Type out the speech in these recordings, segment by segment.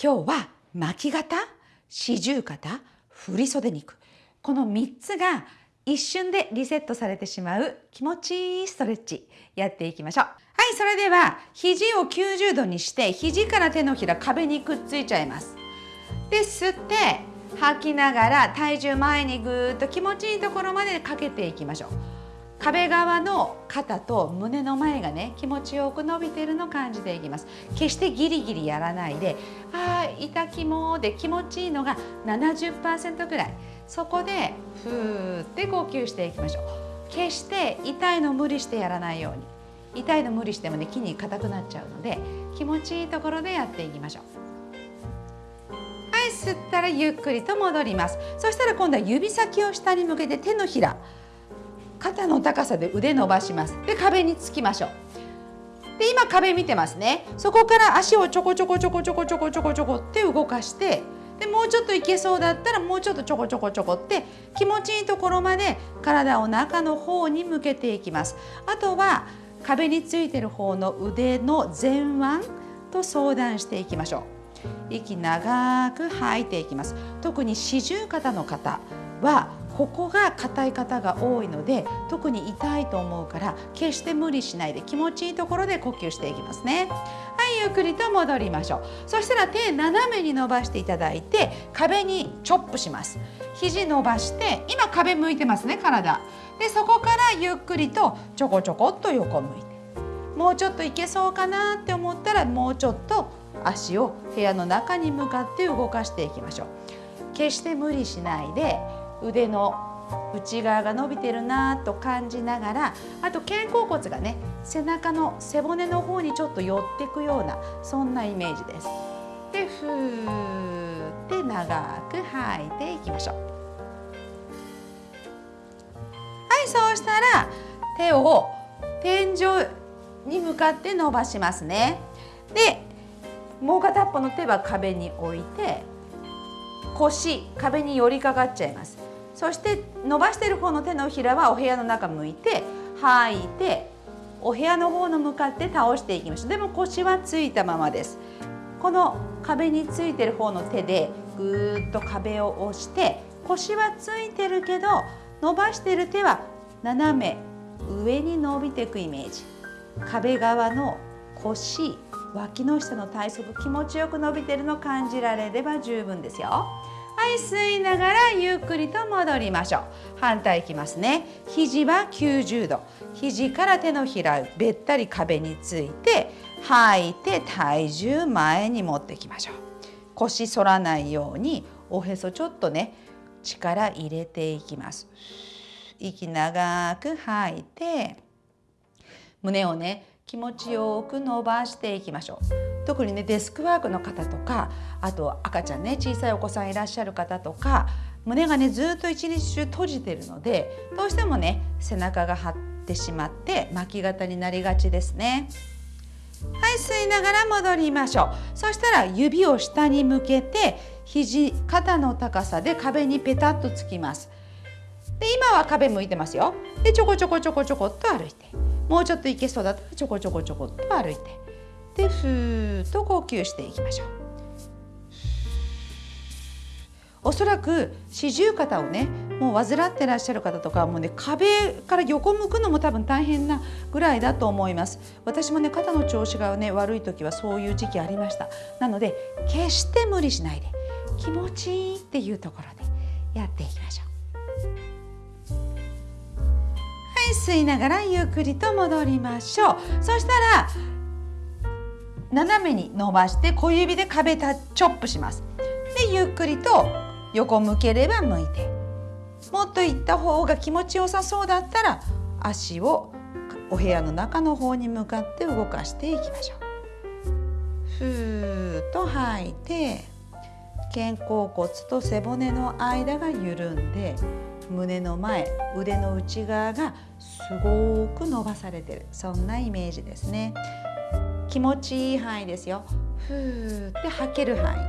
今日は巻き肩四十肩振袖肉この3つが一瞬でリセットされてしまう気持ちいいストレッチやっていきましょう。はいそれでは肘を90度にして肘から手のひら壁にくっついちゃいます。で吸って吐きながら体重前にぐーっと気持ちいいところまでかけていきましょう。壁側の肩と胸の前がね気持ちよく伸びてるのを感じていきます。決してギリギリやらないであー痛きもで気持ちいいのが70%ぐらい。そこでふーって呼吸していきましょう。決して痛いの無理してやらないように。痛いの無理してもね筋肉硬くなっちゃうので気持ちいいところでやっていきましょう。はい吸ったらゆっくりと戻ります。そしたら今度は指先を下に向けて手のひら。肩の高さで腕伸ばします。で壁につきましょう。で今壁見てますね。そこから足をちょこちょこちょこちょこちょこちょこちょこって動かしてでもうちょっといけそうだったらもうちょっとちょこちょこちょこって気持ちいいところまで体を中の方に向けていきます。あとは壁についてる方の腕の前腕と相談していきましょう。息長く吐いていきます。特に四十肩の方はここが硬い方が多いので特に痛いと思うから決して無理しないで気持ちいいところで呼吸していきますね。はいゆっくりと戻りましょう。そしたら手斜めに伸ばしていただいて壁にチョップします。肘伸ばして今壁向いてますね体。でそこからゆっくりとちょこちょこっと横向いて。もうちょっといけそうかなって思ったらもうちょっと足を部屋の中に向かって動かしていきましょう。決して無理しないで腕の内側が伸びてるなと感じながらあと肩甲骨がね背中の背骨の方にちょっと寄っていくようなそんなイメージです。でふーって長く吐いていきましょう。はいそうしたら手を天井に向かって伸ばしますね。でもう片っぽの手は壁に置いて腰壁に寄りかかっちゃいます。そして伸ばしている方の手のひらはお部屋の中向いて吐いてお部屋の方の向かって倒していきましょう。でも腰はついたままです。この壁についてる方の手でぐーっと壁を押して腰はついてるけど伸ばしてる手は斜め上に伸びていくイメージ。壁側の腰脇の下の体側気持ちよく伸びてるの感じられれば十分ですよ。はい吸いながらゆっくりと戻りましょう。反対いきますね。肘は90度。肘から手のひらべったり壁について吐いて体重前に持ってきましょう。腰反らないようにおへそちょっとね力入れていきます。息長く吐いて胸をね気持ちよく伸ばしていきましょう。特にねデスクワークの方とかあと赤ちゃんね小さいお子さんいらっしゃる方とか胸がねずっと一日中閉じてるのでどうしてもね背中が張ってしまって巻き肩になりがちですね。はい吸いながら戻りましょう。そしたら指を下に向けて肘肩の高さで壁にペタッとつきます。で今は壁向いてますよ。でちょこちょこちょこちょこっと歩いて。もうちょっといけそうだったらちょこちょこちょこっと歩いて。でふーっと呼吸していきましょう。おそらく四十肩をねもう患ってらっしゃる方とかもうね壁から横向くのも多分大変なぐらいだと思います。私もね肩の調子がね悪い時はそういう時期ありました。なので決して無理しないで気持ちいいっていうところでやっていきましょう。吸いながらゆっくりと戻りましょう。そしたら斜めに伸ばして小指で壁タチョップします。でゆっくりと横向ければ向いて。もっと行った方が気持ちよさそうだったら足をお部屋の中の方に向かって動かしていきましょう。ふーっと吐いて。肩甲骨と背骨の間が緩んで胸の前腕の内側がすごく伸ばされてる。そんなイメージですね。気持ちいい範囲ですよ。ふーって吐ける範囲。は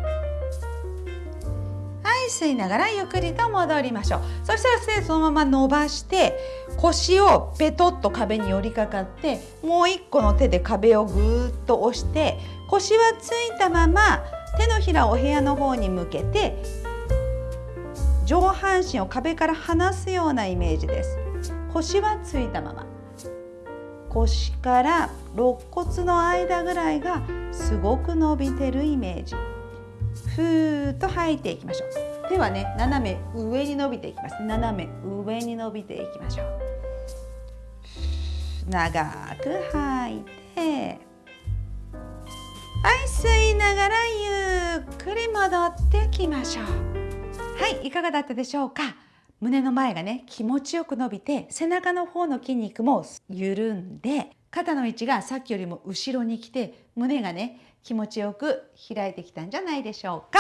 い吸いながらゆっくりと戻りましょう。そしたらそのまま伸ばして腰をペトッと壁に寄りかかってもう一個の手で壁をぐーっと押して腰はついたまま手のひらをお部屋の方に向けて上半身を壁から離すようなイメージです。腰はついたまま。腰から肋骨の間ぐらいがすごく伸びてるイメージ。ふーっと吐いていきましょう。手はね斜め上に伸びていきます。斜め上に伸びていきましょう。長く吐いてはい吸いながらゆっくり戻ってきましょう。はいいかがだったでしょうか？胸の前がね気持ちよく伸びて背中の方の筋肉も緩んで肩の位置がさっきよりも後ろに来て胸がね気持ちよく開いてきたんじゃないでしょうか。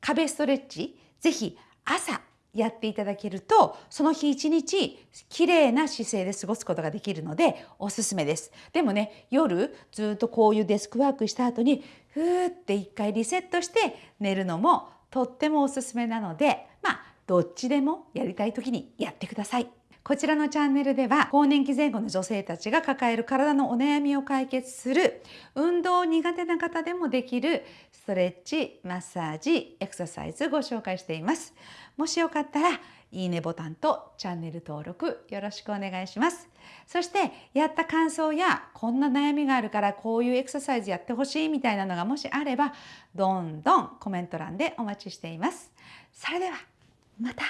壁ストレッチぜひ朝やっていただけるとその日一日綺麗な姿勢で過ごすことができるのでおすすめですでもね夜ずっとこういうデスクワークした後にふーって一回リセットして寝るのもとってもおすすめなのでまあどっちでもやりたい時にやってください。こちらのチャンネルでは更年期前後の女性たちが抱える体のお悩みを解決する運動苦手な方でもできるストレッチ、マッサージ、エクササイズご紹介しています。もしよかったらいいねボタンとチャンネル登録よろしくお願いします。そしてやった感想やこんな悩みがあるからこういうエクササイズやってほしいみたいなのがもしあればどんどんコメント欄でお待ちしています。それではまた